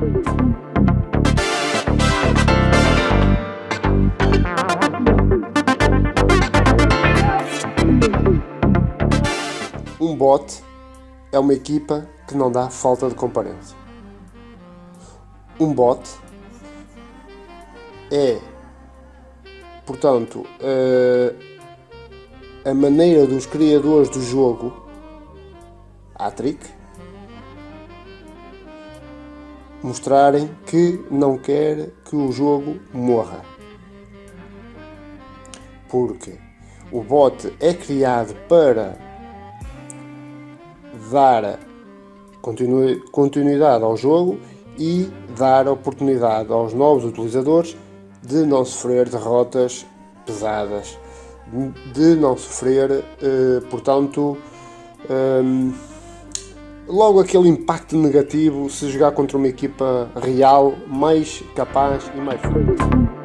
Um bot é uma equipa que não dá falta de comparência. Um bot é, portanto, eh, a maneira dos criadores do jogo, Atric, mostrarem que não quer que o jogo morra. Porque o bot é criado para dar continuidade ao jogo e dar oportunidade aos novos utilizadores de não sofrer derrotas pesadas, de não sofrer, eh, portanto, ehm, logo aquele impacto negativo se jogar contra uma equipa real mais capaz e mais forte.